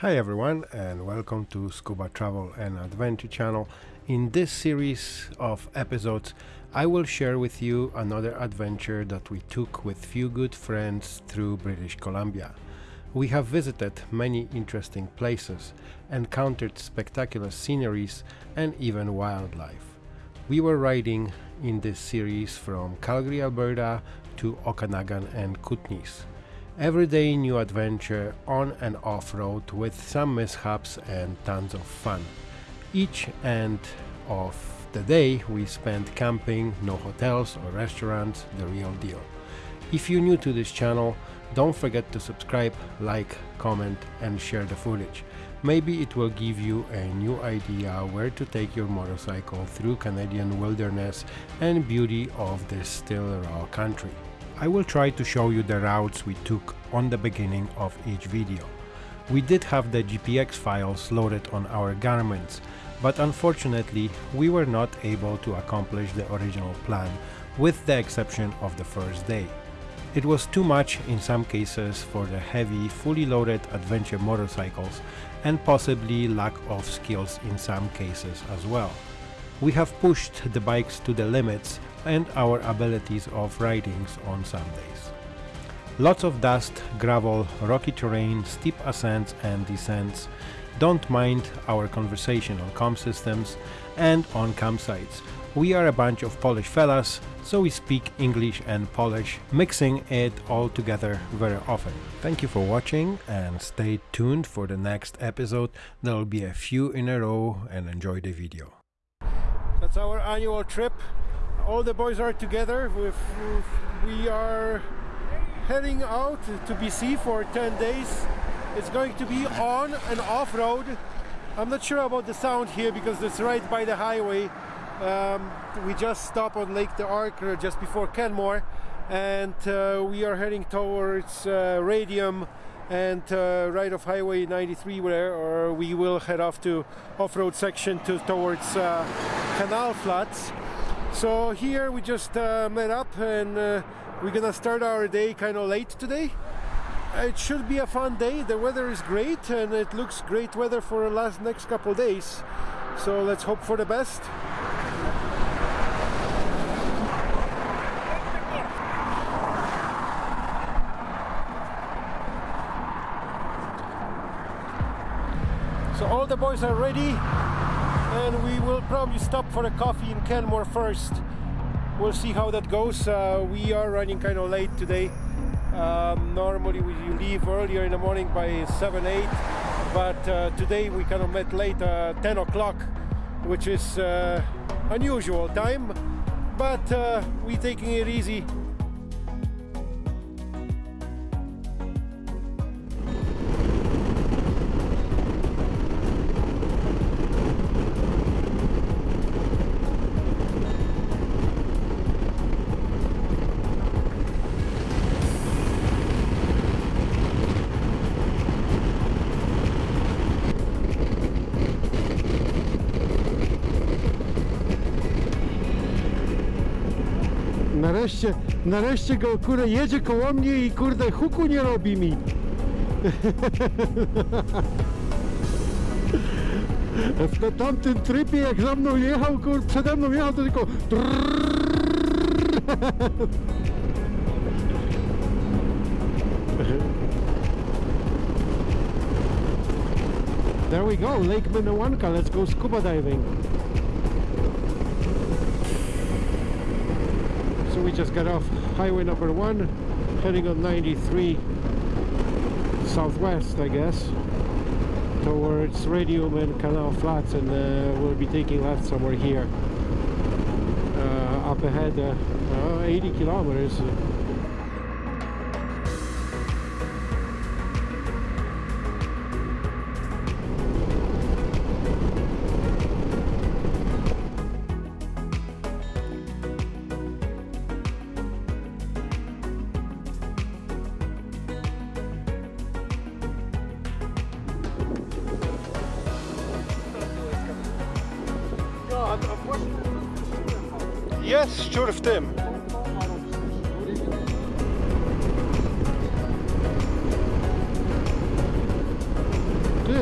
Hi everyone and welcome to Scuba Travel and Adventure channel. In this series of episodes I will share with you another adventure that we took with few good friends through British Columbia. We have visited many interesting places, encountered spectacular sceneries and even wildlife. We were riding in this series from Calgary, Alberta to Okanagan and Kootenays everyday new adventure on and off-road with some mishaps and tons of fun. Each end of the day we spent camping, no hotels or restaurants, the real deal. If you're new to this channel, don't forget to subscribe, like, comment and share the footage. Maybe it will give you a new idea where to take your motorcycle through Canadian wilderness and beauty of this still raw country. I will try to show you the routes we took on the beginning of each video. We did have the GPX files loaded on our Garmins, but unfortunately we were not able to accomplish the original plan with the exception of the first day. It was too much in some cases for the heavy, fully loaded adventure motorcycles and possibly lack of skills in some cases as well. We have pushed the bikes to the limits and our abilities of ridings on some days. Lots of dust, gravel, rocky terrain, steep ascents and descents. Don't mind our conversation on com systems and on campsites. We are a bunch of Polish fellas, so we speak English and Polish, mixing it all together very often. Thank you for watching and stay tuned for the next episode. There will be a few in a row and enjoy the video. That's our annual trip all the boys are together. With, with, we are heading out to BC for 10 days. It's going to be on and off road. I'm not sure about the sound here because it's right by the highway. Um, we just stopped on Lake the uh, just before Canmore and uh, we are heading towards uh, Radium and uh, right off Highway 93 where or we will head off to off-road section to towards uh, Canal Flats so here we just uh, met up and uh, we're gonna start our day kind of late today. It should be a fun day. The weather is great and it looks great weather for the last next couple days. So let's hope for the best. So all the boys are ready and we will probably stop for a coffee in Canmore first. We'll see how that goes. Uh, we are running kind of late today. Um, normally we leave earlier in the morning by 7, 8, but uh, today we kind of met late, uh, 10 o'clock, which is uh, unusual time, but uh, we are taking it easy Nareszcie, nareszcie go kurde jedzie koło mnie i kurde huku nie robi mi. W tamtym trybie jak za mną jechał, kurde, przede mną jechał to tylko There we go, Lake Minnewanka, let's go scuba diving. Just got off highway number one, heading on 93 southwest, I guess, towards Radium and Canal Flats, and uh, we'll be taking left somewhere here. Uh, up ahead, uh, 80 kilometers.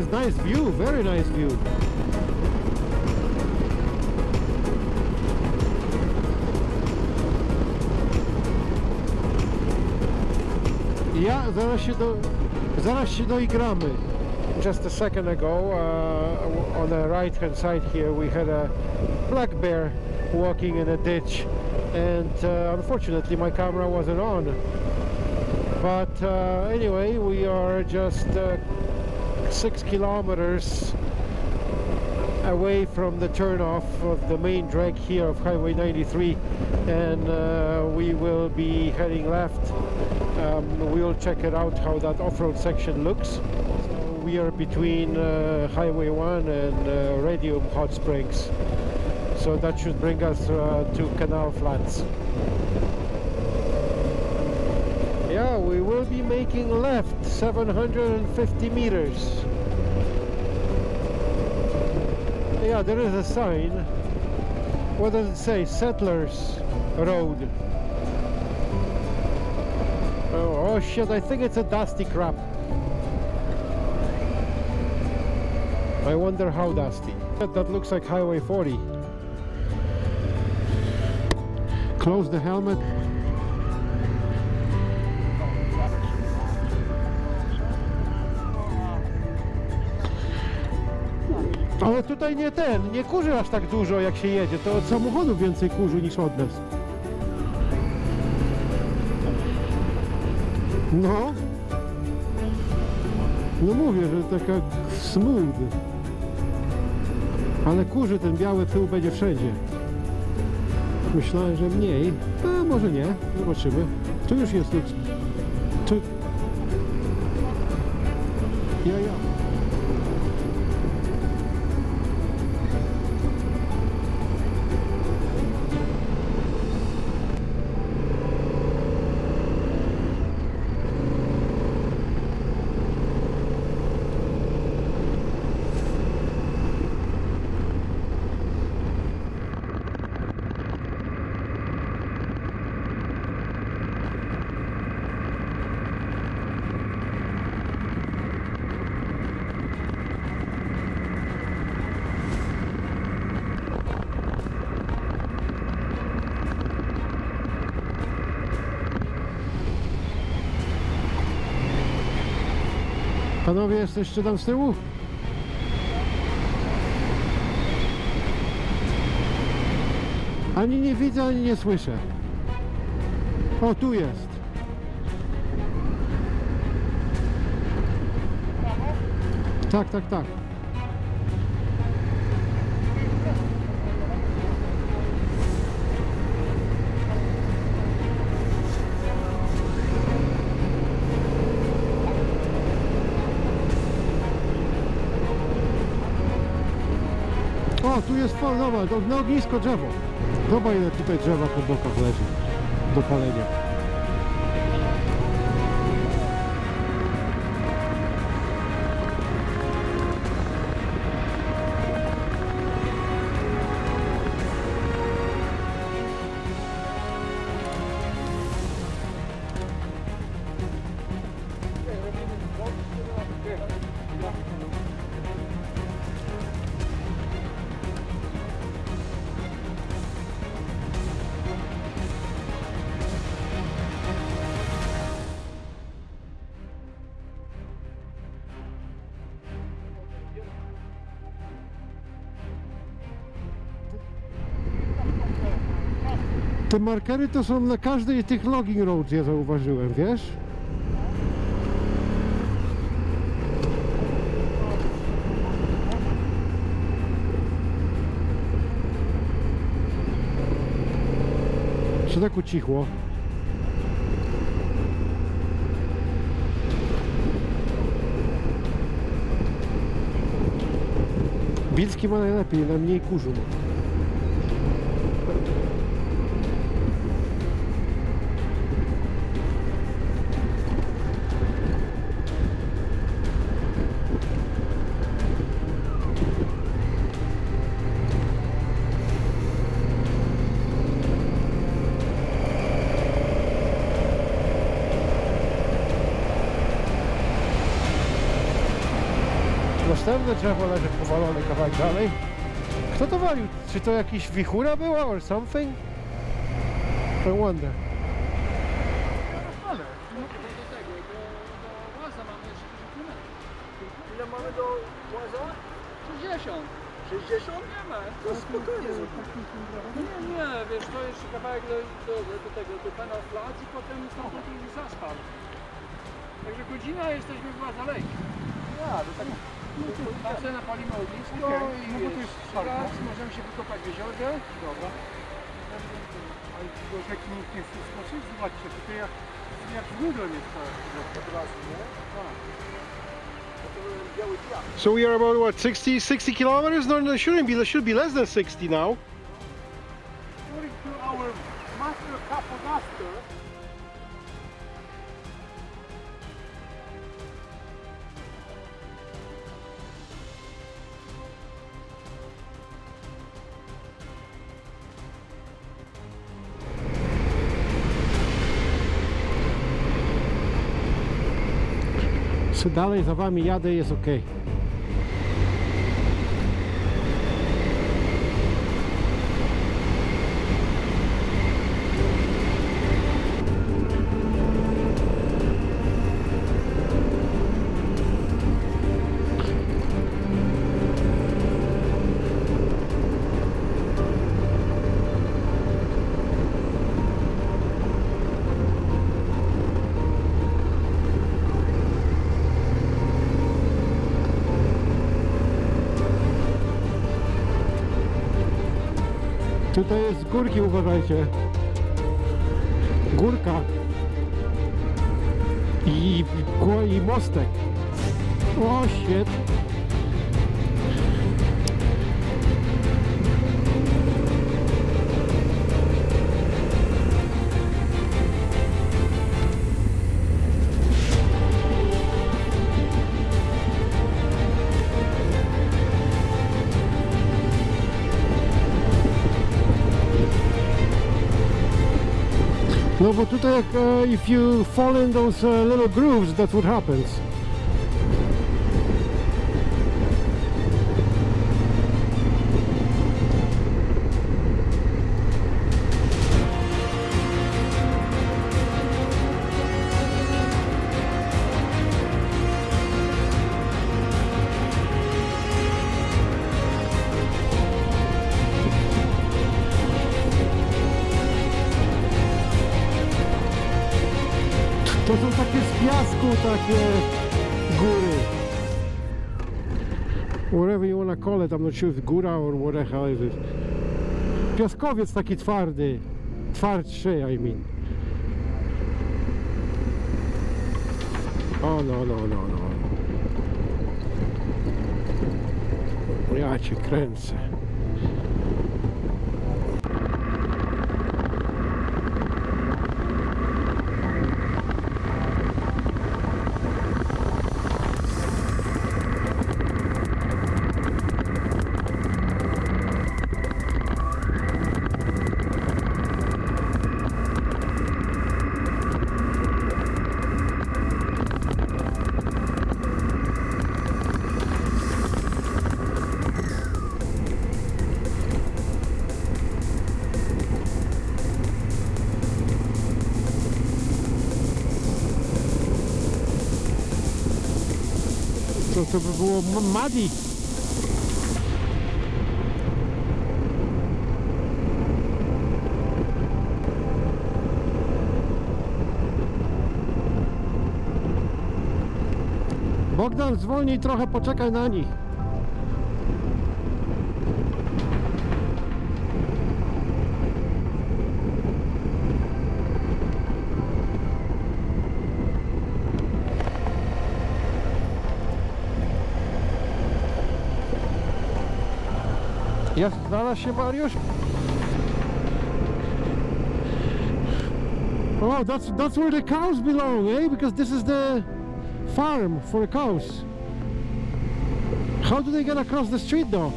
Nice view, very nice view. Ja, zaraz się, do, zaraz się doigramy. Just a second ago, uh, on the right hand side here, we had a black bear walking in a ditch and uh, unfortunately my camera wasn't on. But uh, anyway, we are just uh, six kilometers away from the turnoff of the main drag here of Highway 93 and uh, we will be heading left. Um, we'll check it out how that off-road section looks. So we are between uh, Highway 1 and uh, Radium Hot Springs. So that should bring us uh, to Canal Flats. Yeah, we will be making left 750 meters. Yeah, there is a sign. What does it say? Settlers Road. Oh, oh shit, I think it's a dusty crap. I wonder how dusty. That looks like Highway 40. Close the helmet. Ale tutaj nie ten, nie kurzy aż tak dużo jak się jedzie. To od samochodu więcej kurzy niż od nas. No. No mówię, że taka smooth. Ale kurzy ten biały pył będzie wszędzie. Myślałem, że mniej. A może nie. Zobaczymy. Tu już jest. Tu... Ja, ja. Panowie, jesteście tam z tyłu? Ani nie widzę, ani nie słyszę. O, tu jest. Tak, tak, tak. Tu jest fal, zobacz, na ognisko drzewo. Zobacz ile tutaj drzewa po bokach leży do palenia. Te markery to są na każdej tych logging roads, ja zauważyłem, wiesz? Co tak ucichło? Bilski ma najlepiej, na mniej kurzu ma. Następne drzewo leży powalone kawałek dalej. Kto to walił? Czy to jakiś wichura była or something? I wonder. Ale, no to do tego, do, do łaza mamy jeszcze 10 km. Ile mamy do łaza? 60. 60? Nie ma. To spokojnie. Nie, nie, wiesz, to jeszcze kawałek do, do, do tego, do pana plac i potem stamtąd już asfalt. Także godzina jesteśmy w Łaza Lake. Ja, to tak. Napalimy ognisko Okej, i no jest fajne. raz możemy się wykopać w jeziorze. Dobra. Go rzeki nikt nie chce skoczyć? Zobaczcie, tutaj jak, jak razu, nie? So we are about what 60 60 kilometers? No, no, shouldn't be. It should be less than 60 now. Dalej za wami jadę jest ok. Górki, uważajcie. Górka. I, i, mostek. O, świetnie. No bo tutaj if you fall in those little grooves, that's what happens. Piasku, takie góry. Whatever you wanna call it, I'm not sure if góra or what the hell is it. Piaskowiec taki twardy. Twardszy, I mean. O, no, no, no, no. Ja cię kręcę. To, by było m- muddy. Bogdan, zwolnij trochę, poczekaj na nich. Jak znalazł się Mariusz? Oh, that's that's where the cows belong, eh? Because this is the farm for the cows. How do they get across the street though?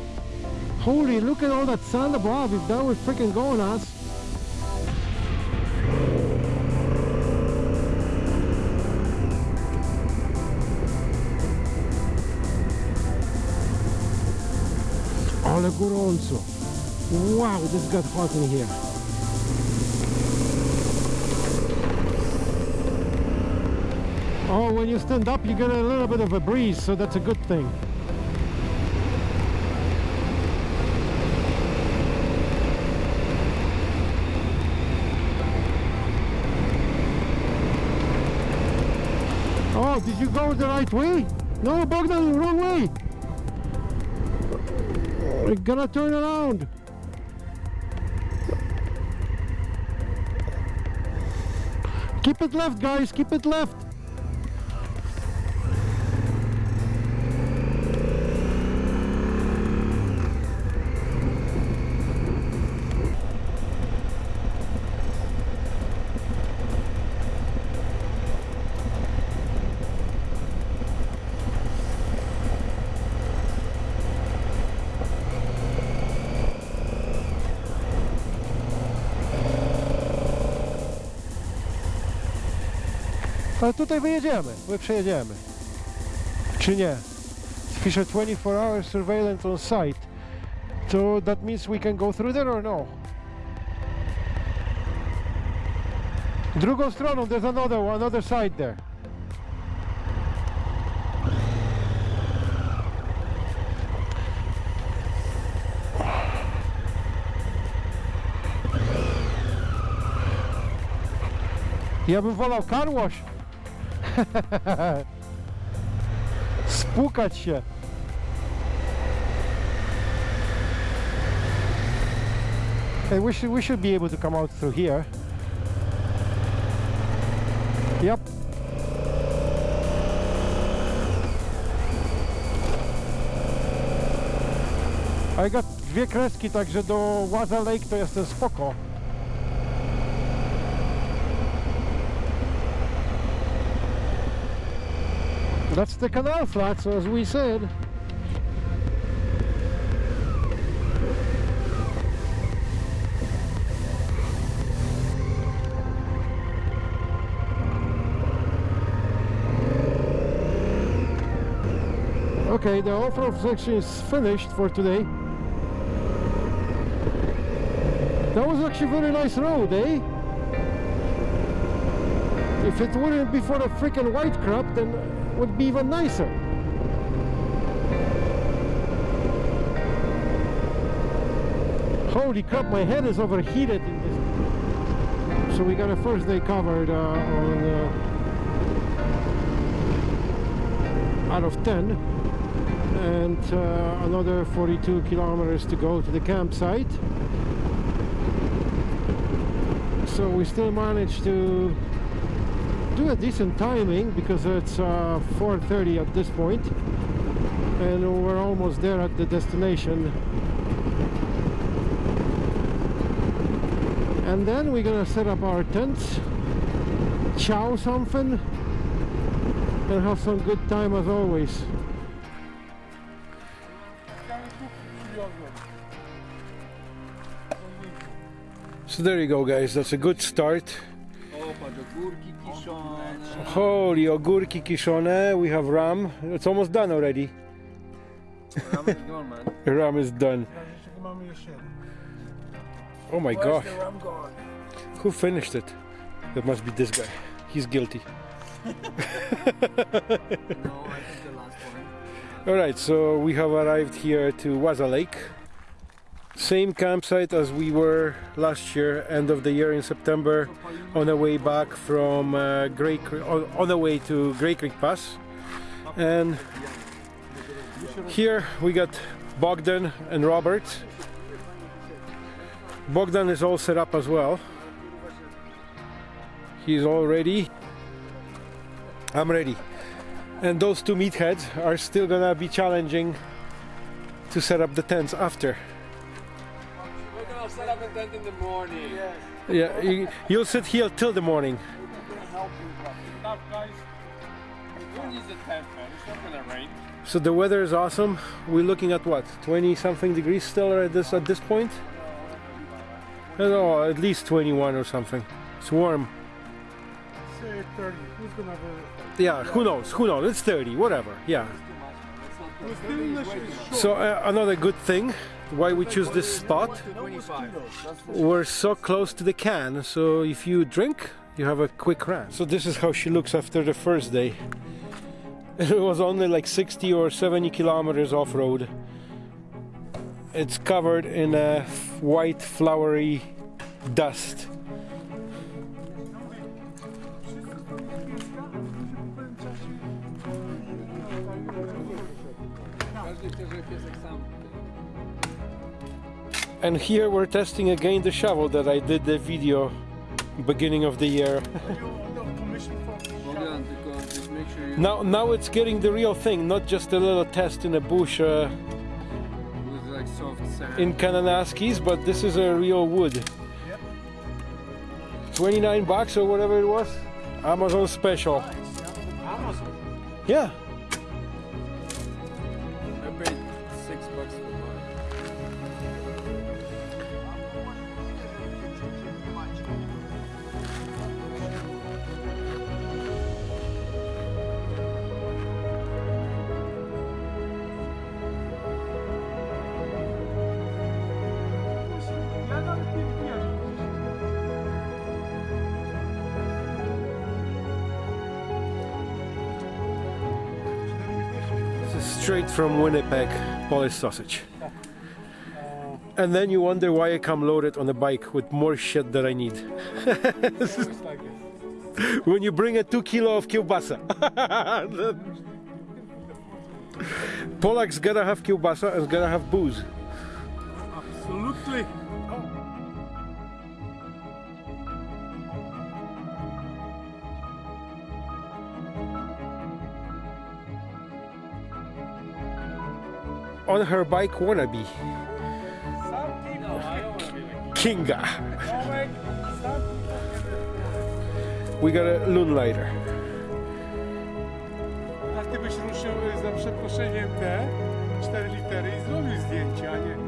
Holy, look at all that sand above. If that was freaking going us. Ale gorąco. Wow, this got hot in here. Oh, when you stand up, you get a little bit of a breeze, so that's a good thing. Oh, did you go the right way? No, Bogdan, wrong way. We're gonna turn around. Keep it left, guys. Keep it left. Ale tutaj wyjedziemy, my przejedziemy. Czy nie? Pisze 24 hour surveillance on site. So that means we can go through there or no? Drugą stroną, there's another one, another side there. Ja bym wolał car wash. Spłukać się. Hey, we should we should be able to come out through here. Yep. I got dwie kreski, także do Waza Lake to jestem spoko. That's the canal flats, as we said. Okay, the off-road section is finished for today. That was actually a very nice road, eh? If it wouldn't be for the freaking white crap, then would be even nicer. Holy crap, my head is overheated. So we got a first day covered uh, on uh, out of 10 and uh, another 42 kilometers to go to the campsite. So we still managed to do a decent timing because it's uh, 4.30 at this point and we're almost there at the destination. And then we're gonna set up our tents chow something and have some good time as always. So there you go guys, that's a good start. O, patrz, ogórki kiszone. Holy ogórki kiszone, we have ram. It's almost done already. Ram is gone, man. Ram is done. Jeszcze mamy jeszcze jeden. Oh my gosh. god, the ram gone? who finished it? That must be this guy. He's guilty. No, I think the last one. Alright, so we have arrived here to Wasa Lake. Same campsite as we were last year, end of the year in September, on the way back from uh, Grey on the way to Grey Creek Pass. And here we got Bogdan and Robert. Bogdan is all set up as well. He's all ready. I'm ready. And those two meatheads are still gonna be challenging to set up the tents after. We're gonna set up a tent in the morning. Yeah, you, you'll sit here till the morning. Tak, guys. Who needs a tent, man? It's not gonna rain. So the weather is awesome. We're looking at what, 20 something degrees still at this at this point? I at least 21 or something. It's warm. Say 30. Who's gonna have a... Yeah, who knows? Who knows? It's 30, whatever. Yeah. It's too much, man. Let's not So uh, another good thing why we choose this spot. We're so close to the can so if you drink you have a quick run. So this is how she looks after the first day. It was only like 60 or 70 kilometers off-road. It's covered in a white flowery dust. Każdy chce, żeby piesek sam. And here we're testing again the shovel that I did the video beginning of the year Bogdan, tylko just make sure you now now it's getting the real thing not just a little test in a bush uh, with like soft sand. in Kananaskis, but this is a real wood. 29 bucks or whatever it was. Amazon special. Amazon. Yeah. Straight from Winnipeg, Polish sausage. And then you wonder why I come loaded on a bike with more shit that I need. Always like this. when you bring a two kilo of kielbasa. Polak's gotta have kielbasa and gotta have booze. Absolutely. Oh. On her bike wannabe, Kinga. We got a Loonlighter. A ty byś ruszył za przeproszeniem te 4 litery i zrobił zdjęcie, a nie